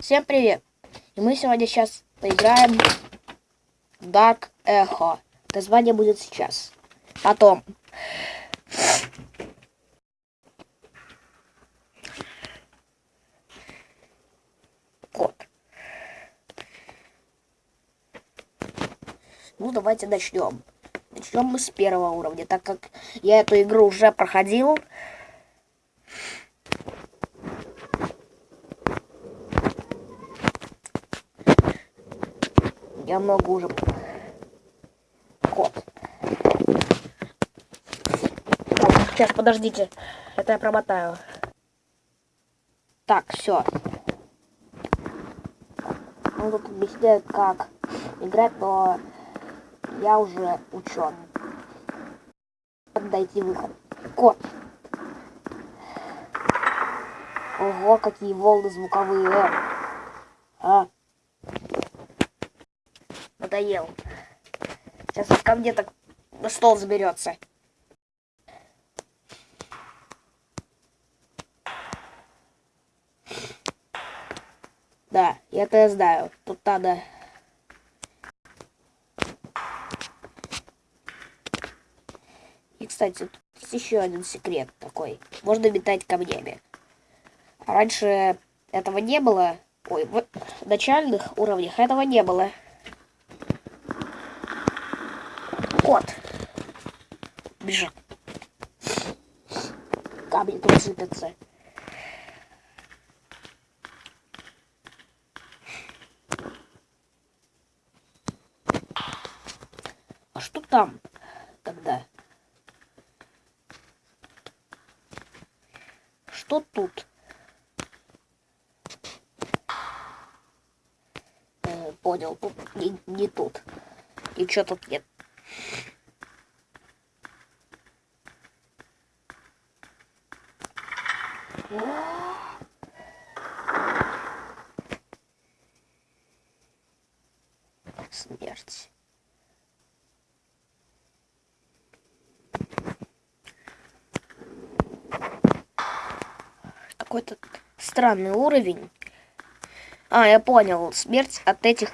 Всем привет! И мы сегодня сейчас поиграем в Dark Echo. Название будет сейчас. Потом. Код. Ну, давайте начнем. Начнем мы с первого уровня, так как я эту игру уже проходил. Я много уже... Кот. Сейчас, подождите. Это я промотаю. Так, все. Он тут объясняет, как играть, но я уже учен. Дойти выход. Кот. Ого, какие волны звуковые. А надоел. Сейчас он ко мне так на стол заберется. Да, я это знаю. Тут надо... И, кстати, тут есть еще один секрет такой. Можно метать камнями. Раньше этого не было. Ой, в начальных уровнях этого не было. кот. Бежит. Камни тут сыпятся. А что там тогда? Что тут? Э, понял, тут не, не тут. И что тут нет? Смерть. Какой-то странный уровень. А, я понял. Смерть от этих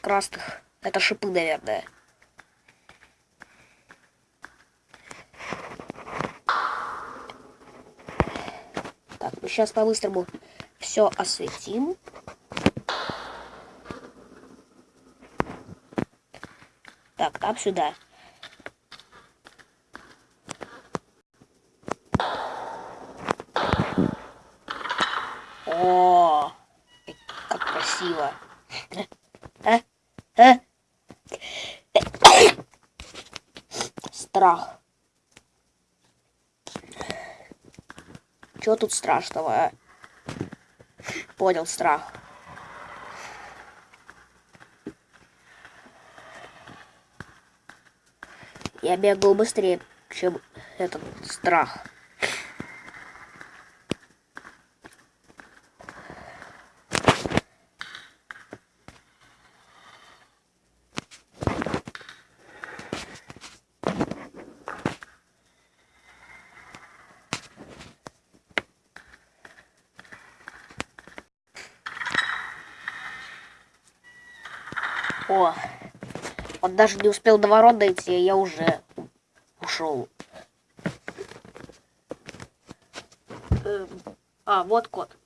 красных. Это шипы, наверное. сейчас по-быстрому все осветим. Так, там сюда. О, как красиво. А? А? Страх. Чего тут страшного? Понял, страх. Я бегал быстрее, чем этот страх. О, он даже не успел до ворот дойти, а я уже ушел. Эм, а, вот код.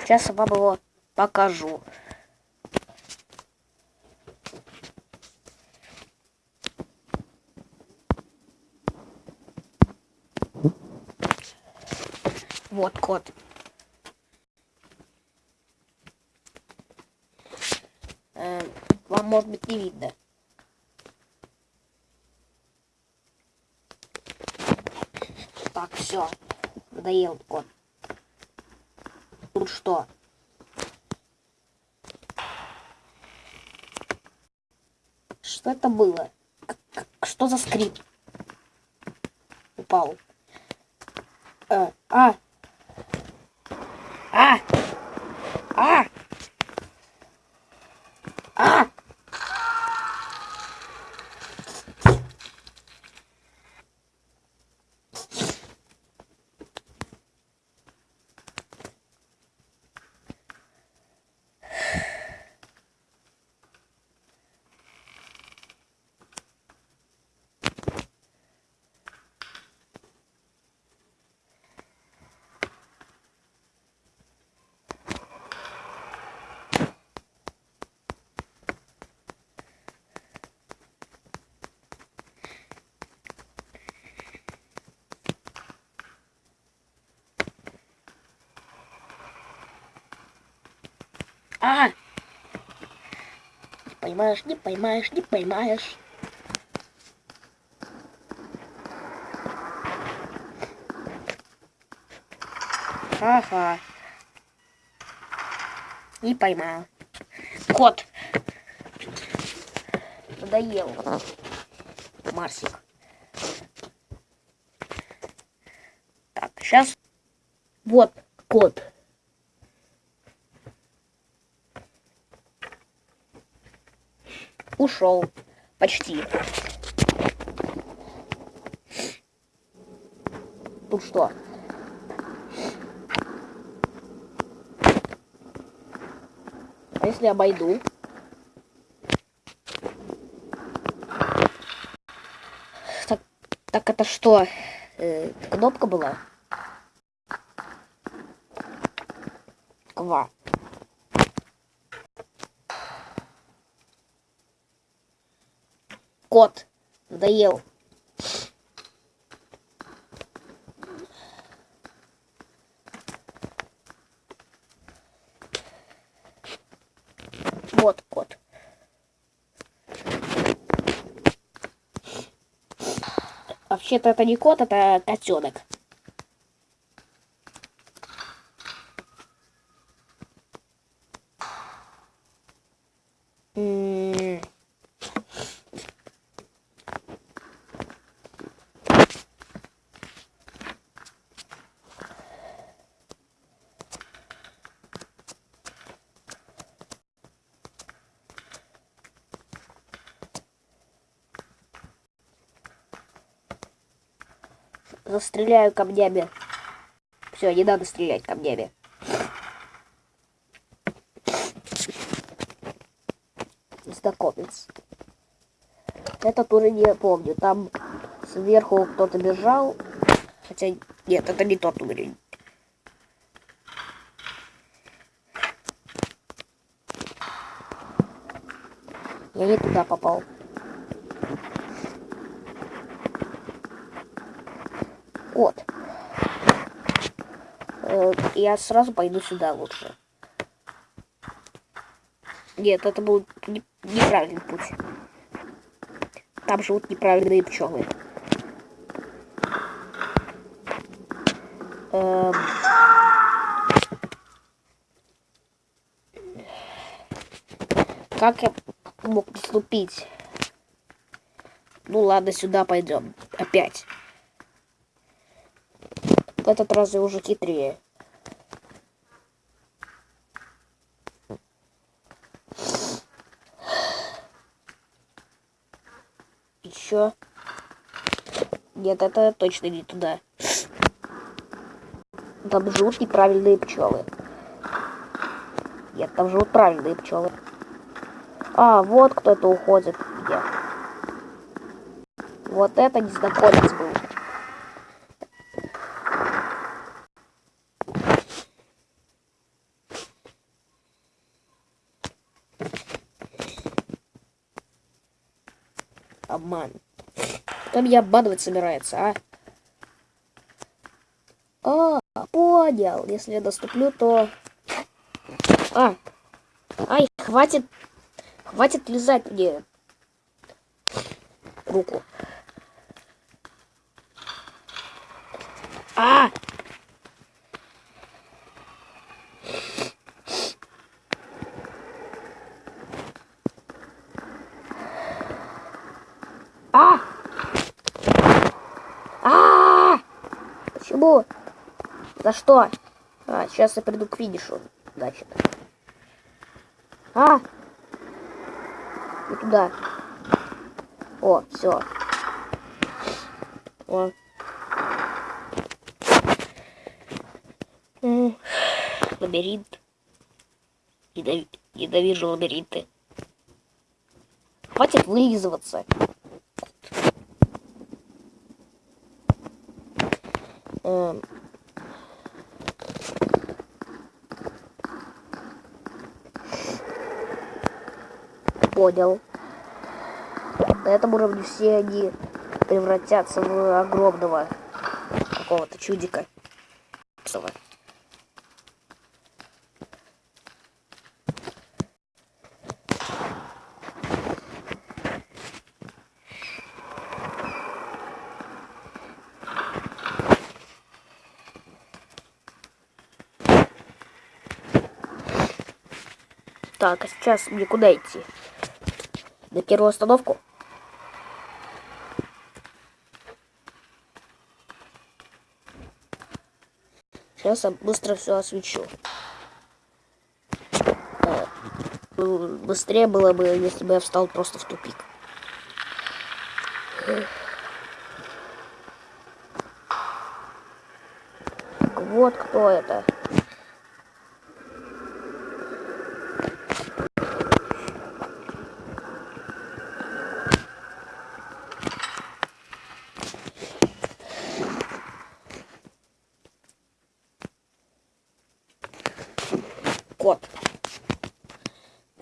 Сейчас я вам его покажу. Вот код. Э, вам, может быть, не видно. Так, все. Надоел кот. Тут что? Что это было? Что за скрип? Упал. Э, а! А! А! А! Не поймаешь, не поймаешь, не поймаешь. Ага. Не поймал. Кот. Надоел. Марсик. Так, сейчас. Вот кот. Ушел. Почти. Тут что? А если обойду? Так, так это что? Э, кнопка была? Ква. Кот. Надоел. Вот кот. Вообще-то это не кот, это котенок. Застреляю камнями. Все, не надо стрелять камнями. Знакомец. Этот уровень я помню. Там сверху кто-то бежал. Хотя нет, это не тот уровень. Я не туда попал. Вот. Э, Я сразу пойду сюда лучше. Нет, это был не- неправильный путь. Там живут неправильные пчелы. Эм. Как я мог поступить? Ну ладно, сюда пойдем. Опять. Этот раз я уже хитрее. Еще. Нет, это точно не туда. Там живут неправильные пчелы. Нет, там живут правильные пчелы. А, вот кто-то уходит. Где? Вот это незнакомец был. Обман. Кто меня обманывать собирается, а? А, понял. Если я доступлю, то... А. Ай, хватит... Хватит лизать мне руку. А! А! Почему? За что? А, сейчас я приду к финишу. Значит. А! Не туда. О, все. О. Лабиринт. Недови- Ненавижу лабиринты. Хватит вылизываться. Эм. понял. На этом уровне все они превратятся в огромного какого-то чудика. Так, а сейчас мне куда идти? На первую остановку? Сейчас я быстро все освещу. Э, быстрее было бы, если бы я встал просто в тупик. Так вот кто это. кот.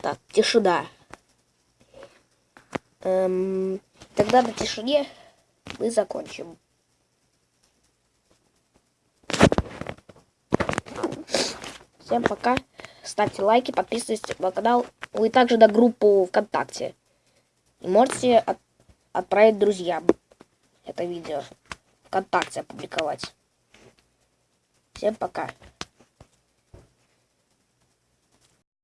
Так, тишина. Эм, тогда на тишине мы закончим. Всем пока. Ставьте лайки, подписывайтесь на канал. Вы также на группу ВКонтакте. И можете от отправить друзьям это видео. ВКонтакте опубликовать. Всем пока.